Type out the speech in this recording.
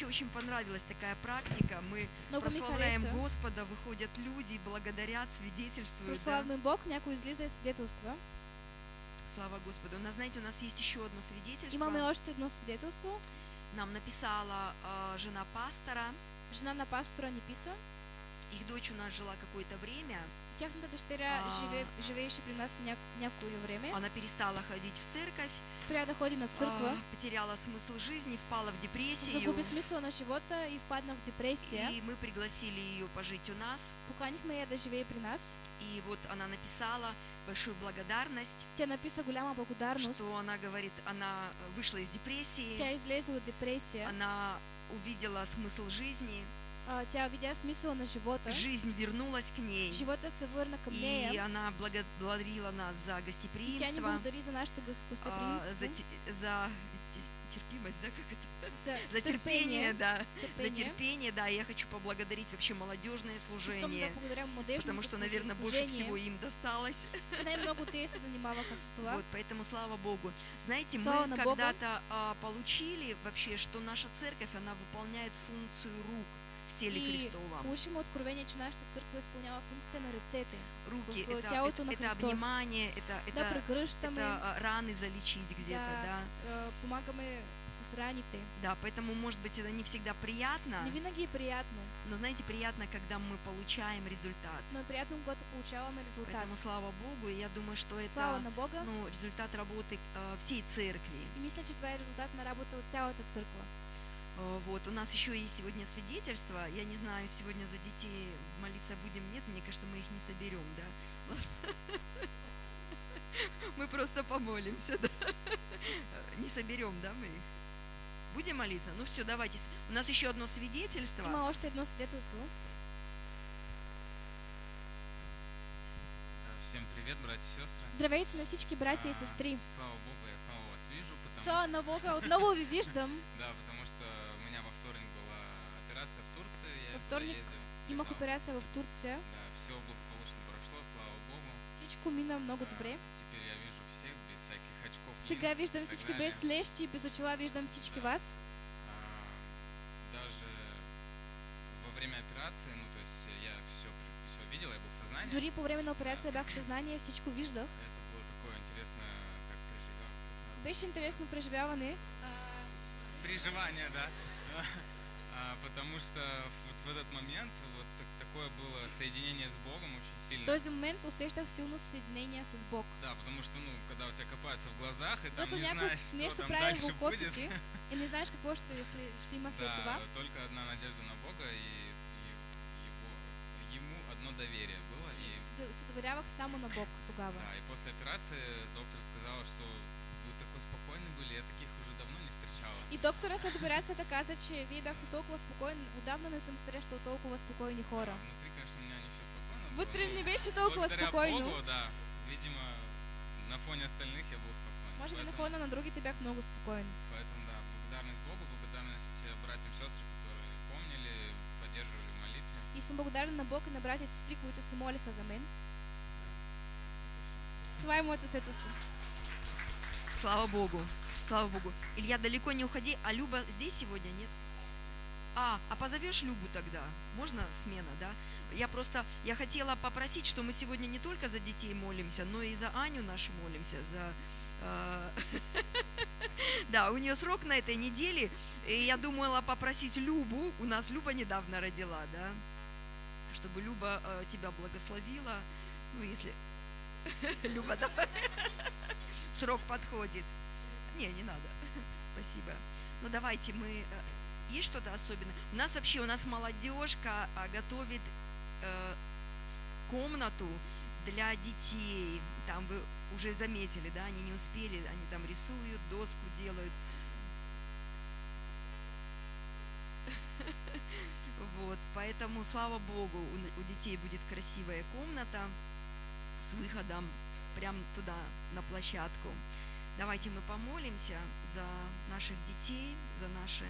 вообще очень понравилась такая практика. Мы Много прославляем. Господа, выходят люди, благодарят, свидетельствуют. да. Прославяме Бог, някой излиза и свидетелства. Слава Господу. У нас, знаете, у нас есть еще одно свидетельство. Имаме още едно свидетелство. Нам написала а, жена пастора. Жена на пастора ни писа. Их дочь у нас жила какое-то время. Тяхната дъщеря А. живе, живееше при нас ня, някое време. Она перестала ходить в церковь, Спря да ходи на църква. а, потеряла смысл жизни, впала в депрессию. Загуби смисъл на живота и впадна в депресия. И мы пригласили ее пожить у нас. Поканихме я да живее при нас. И вот она написала большую благодарность, Тя написа голяма благодарност. что она говорит, она вышла из депрессии, Тя излезе от депресия. она увидела смысл жизни, тя видя смисъл на живота. жизнь вернулась к ней. Живота се върна към И нея. она благодарила нас за И тя ни гостеприимство, благодари за нашето гос- а, гостеприимство. за, за те- терпимость, да, как это? за, За терпение, да. За терпение. терпение, да. Я хочу поблагодарить вообще молодежное служение, потому что, наверное, больше служение, всего им досталось. това. Вот, поэтому слава Богу. Знаете, Слава мы когда-то а, получили вообще, что наша церковь, она выполняет функцию рук в теле И Христовом. получим откровение, че нашата църква изпълнява функция на ръцете. Руки, в это, это, на это обнимание, это, Да это, прегръщаме, это раны залечить где-то, да. а, помагаме с раните. Да, поэтому, может быть, это не всегда приятно, Не винаги приятно, но, знаете, приятно, когда мы получаем результат. но приятно, когато получаваме резултат. Поэтому слава Богу, я думаю, что Слава это на Бога. ну, результат работы а, всей церкви. И мисля, че това е резултат на работа от цялата църква. А, Вот, у нас еще есть сегодня свидетельство. Я не знаю, сегодня за детей молиться будем, нет, мне кажется, мы их не соберем, да. Мы просто помолимся, да. Не соберем, да, мы их. Будем молиться? Ну все, давайте. У нас еще одно свидетельство. Има още едно свидетелство. Да, Всем привет, братья и сестры. Здравейте на всички братя и А, сестри. Слава Богу, я снова вижу, потому на Бога, отново ви виждам. да, потому что у меня во вторник была операция в Турции, я Во вторник ездил. Имах операция в Турция. Да, все благополучно прошло, слава Богу. Всичко мина много добре. Теперь я вижу всех без всяких очков. Сега виждам всички без лещи, без очила виждам всички вас. Даже во время операции, ну то есть я все, все видел, я был в сознании. Дори по време на операция бях в съзнание, всичко виждах. Это Беше интересно преживяване. Приживание, да. А, Потому что вот в этот момент вот так- такое было соединение с Богом очень В сильно. този момент усещах силно съединение с Бог. Да, потому что, ну, когда у тебя копаются в глазах, и там Когато не знаешь, что там дальше в будет. и не знаеш какво ще, след- ще има след това. Да, только одна надежда на Бога и, ему одно доверие было. И се доверявах само на Бог тогава. да, и после операции доктор сказала, что спокойный были, я таких уже давно не встречала. И доктора след операцията каза, че вие бяхте толкова спокойни. Отдавна не съм срещал толкова спокойни хора. Да, внутри, конечно, у меня не все спокойно но не беше толкова благодаря спокойно. Богу, да, видимо, на фоне остальных я был спокоен. Може би на фона на другите бях много спокоен. Поэтому, да, благодарность Богу, благодарность э, братьям и сестрам, которые помнили, поддерживали в молитве. И съм благодарен на Бог и на братя и сестри, които се молиха за мен. Това е моето свидетелство. Слава Богу. Слава Богу. Илья, далеко не уходи. А Люба здесь сегодня, нет? А, а позовешь Любу тогда? Можно смена, да? Я просто, я хотела попросить, что мы сегодня не только за детей молимся, но и за Аню нашу молимся, за... э, Да, у нее срок на этой неделе, и я думала попросить Любу, у нас Люба недавно родила, да, чтобы Люба э, тебя благословила, ну, если... Люба, давай. Срок подходит. Не, не надо. Спасибо. Ну давайте мы... э, Есть что-то особенное? У нас вообще, у нас молодежка а, готовит э, комнату для детей. Там вы уже заметили, да, они не успели, они там рисуют, доску делают. Вот, поэтому, слава Богу, у детей будет красивая комната с выходом прям туда, на площадку. Давайте мы помолимся за наших детей, за наше